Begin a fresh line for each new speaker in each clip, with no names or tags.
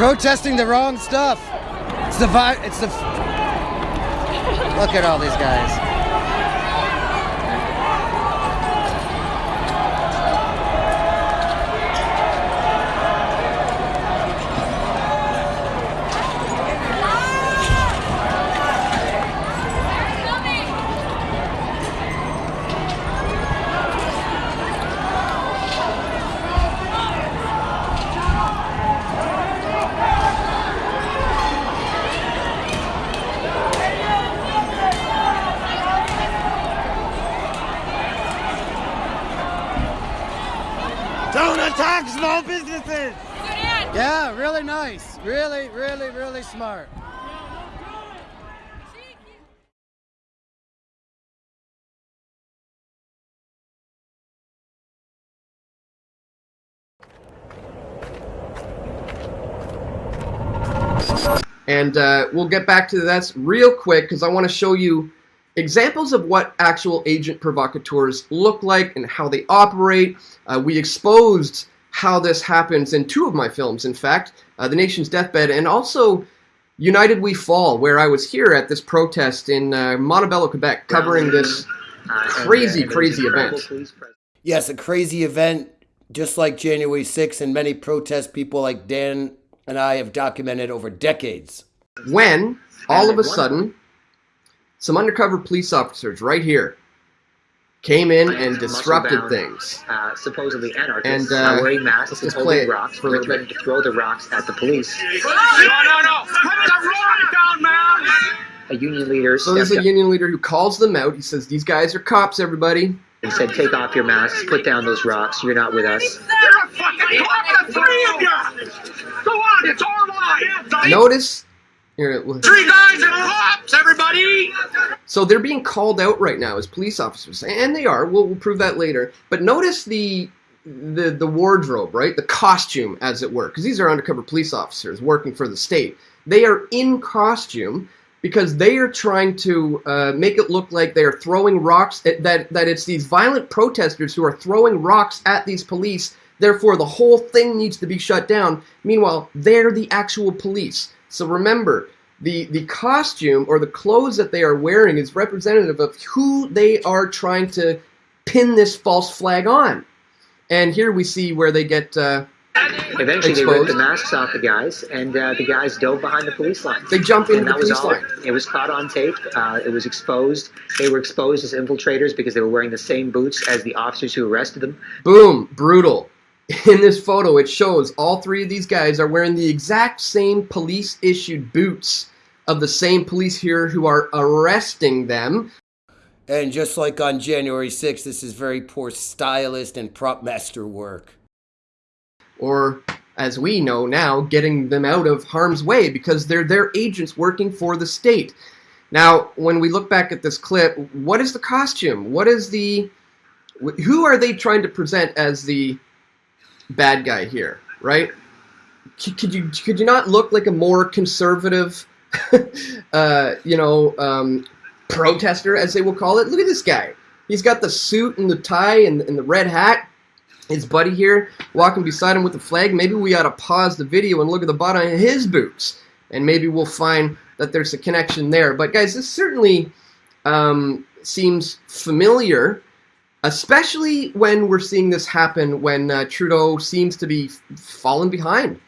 protesting the wrong stuff. It's the vi- it's the Look at all these guys. Small businesses! Yeah, really nice. Really, really, really smart.
And uh, we'll get back to that real quick because I want to show you examples of what actual agent provocateurs look like and how they operate. Uh, we exposed how this happens in two of my films, in fact, uh, The Nation's Deathbed and also United We Fall, where I was here at this protest in uh, Montebello, Quebec, covering this crazy, crazy event.
Yes, a crazy event, just like January 6th, and many protest people like Dan and I have documented over decades.
When, all of a sudden, some undercover police officers right here came in and disrupted things.
Uh, supposedly anarchists,
And, uh,
uh, wearing masks
let's
and holding rocks,
for a
were
little
threatening to throw the rocks at the police.
No, no, no! Put the rock down, man!
A union leader
So there's
stepped
a
up
union leader who calls them out. He says, these guys are cops, everybody.
and said, "Take off your masks, put down those rocks. You're not with us."
You're a fucking cop, the three of you! Go on, it's our line!
Notice, here,
Three guys and cops, everybody!
so they're being called out right now as police officers, and they are. We'll, we'll prove that later. But notice the the the wardrobe, right? The costume, as it were, because these are undercover police officers working for the state. They are in costume because they are trying to uh, make it look like they are throwing rocks. At, that that it's these violent protesters who are throwing rocks at these police. Therefore, the whole thing needs to be shut down. Meanwhile, they're the actual police. So remember, the the costume or the clothes that they are wearing is representative of who they are trying to pin this false flag on. And here we see where they get. Uh,
Eventually, they ripped the masks off the guys, and uh, the guys dove behind the police line.
they jumped into
And
the
that was
police
all.
line.
It was caught on tape. Uh, it was exposed. They were exposed as infiltrators because they were wearing the same boots as the officers who arrested them.
Boom, brutal. In this photo, it shows all three of these guys are wearing the exact same police issued boots of the same police here who are arresting them.
And just like on January 6th, this is very poor stylist and prop master work.
Or, as we know now, getting them out of harm's way because they're their agents working for the state. Now, when we look back at this clip, what is the costume? What is the. Who are they trying to present as the bad guy here, right? Could you could you not look like a more conservative, uh, you know, um, protester, as they will call it? Look at this guy. He's got the suit and the tie and, and the red hat. His buddy here walking beside him with the flag. Maybe we ought to pause the video and look at the bottom of his boots, and maybe we'll find that there's a connection there. But guys, this certainly um, seems familiar, especially when we're seeing this happen when uh, Trudeau seems to be falling behind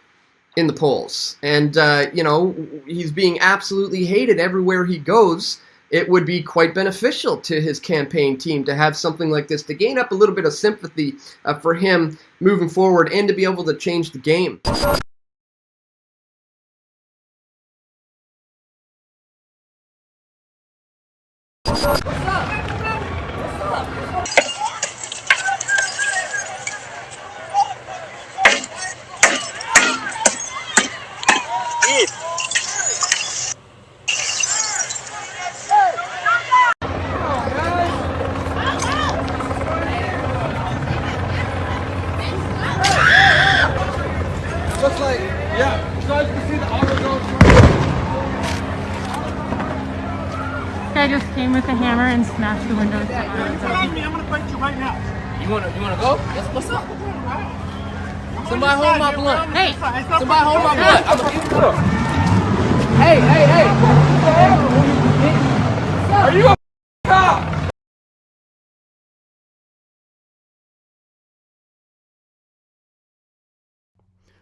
in the polls, and uh, you know he's being absolutely hated everywhere he goes. It would be quite beneficial to his campaign team to have something like this to gain up a little bit of sympathy uh, for him moving forward and to be able to change the game.
Guy just came with a hammer and smashed the windows.
Come on me, I'm gonna fight you right now.
You wanna you wanna go? Yes, what's up?
Somebody hold my blunt.
Hey,
Somebody hold my blunt. I'm Hey, hey, hey. Are you a cop?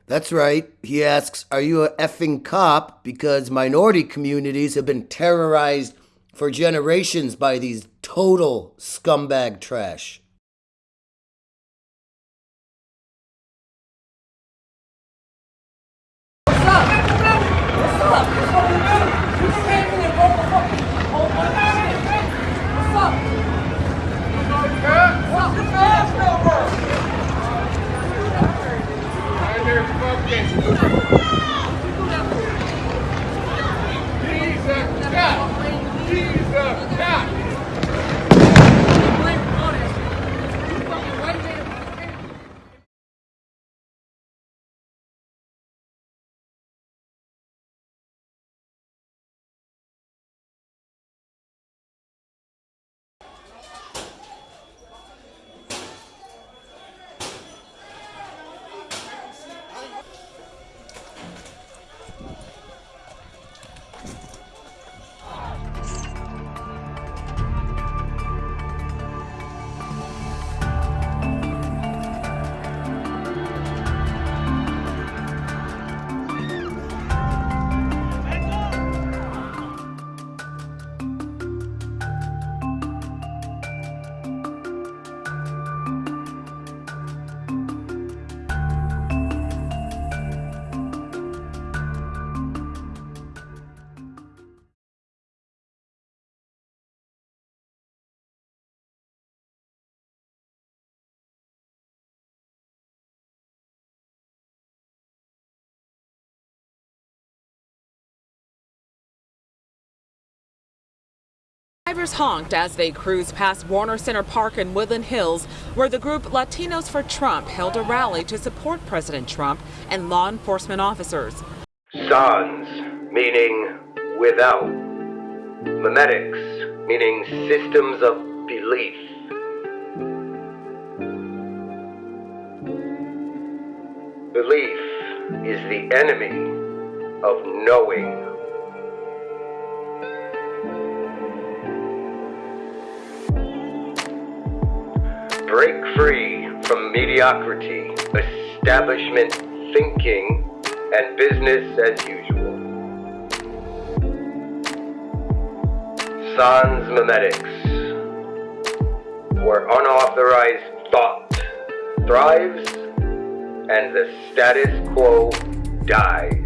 That's right. He asks, Are you a effing cop? Because minority communities have been terrorized for generations by these total scumbag trash. Back.
Drivers honked as they cruised past Warner Center Park in Woodland Hills, where the group Latinos for Trump held a rally to support President Trump and law enforcement officers.
Sans, meaning without. Memetics, meaning systems of belief. Belief is the enemy of knowing. Break free from mediocrity, establishment thinking, and business as usual. Sans memetics, where unauthorized thought thrives and the status quo dies.